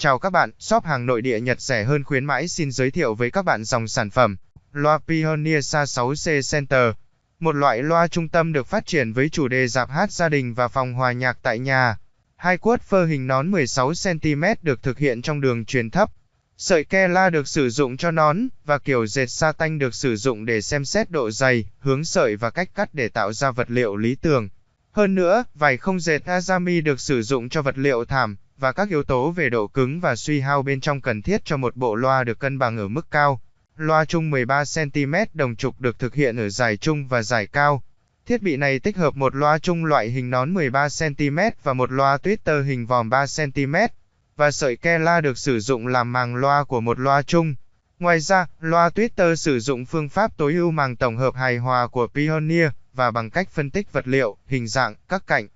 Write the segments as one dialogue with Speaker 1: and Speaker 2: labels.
Speaker 1: Chào các bạn, shop hàng nội địa Nhật rẻ hơn khuyến mãi xin giới thiệu với các bạn dòng sản phẩm. Loa Pioneer Sa 6C Center. Một loại loa trung tâm được phát triển với chủ đề dạp hát gia đình và phòng hòa nhạc tại nhà. Hai cuốt phơ hình nón 16cm được thực hiện trong đường truyền thấp. Sợi ke la được sử dụng cho nón, và kiểu dệt sa tanh được sử dụng để xem xét độ dày, hướng sợi và cách cắt để tạo ra vật liệu lý tưởng. Hơn nữa, vải không dệt Azami được sử dụng cho vật liệu thảm, và các yếu tố về độ cứng và suy hao bên trong cần thiết cho một bộ loa được cân bằng ở mức cao. Loa chung 13cm đồng trục được thực hiện ở dài trung và dài cao. Thiết bị này tích hợp một loa chung loại hình nón 13cm và một loa tweeter hình vòm 3cm, và sợi ke la được sử dụng làm màng loa của một loa chung. Ngoài ra, loa tweeter sử dụng phương pháp tối ưu màng tổng hợp hài hòa của Pioneer, và bằng cách phân tích vật liệu, hình dạng, các cạnh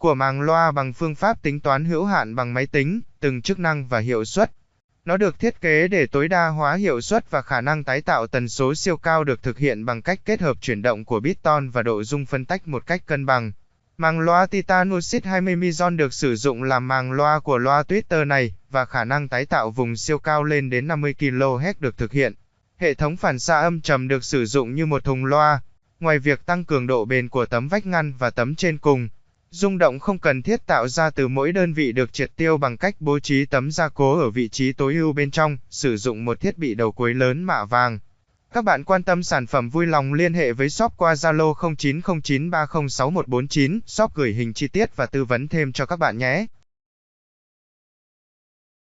Speaker 1: của màng loa bằng phương pháp tính toán hữu hạn bằng máy tính, từng chức năng và hiệu suất. Nó được thiết kế để tối đa hóa hiệu suất và khả năng tái tạo tần số siêu cao được thực hiện bằng cách kết hợp chuyển động của biton và độ dung phân tách một cách cân bằng. Màng loa Titan Lucid 20 Mizon được sử dụng làm màng loa của loa Twitter này, và khả năng tái tạo vùng siêu cao lên đến 50 kHz được thực hiện. Hệ thống phản xạ âm trầm được sử dụng như một thùng loa. Ngoài việc tăng cường độ bền của tấm vách ngăn và tấm trên cùng, Rung động không cần thiết tạo ra từ mỗi đơn vị được triệt tiêu bằng cách bố trí tấm gia cố ở vị trí tối ưu bên trong, sử dụng một thiết bị đầu cuối lớn mạ vàng. Các bạn quan tâm sản phẩm vui lòng liên hệ với shop qua Zalo 0909306149, shop gửi hình chi tiết và tư vấn thêm cho các bạn nhé.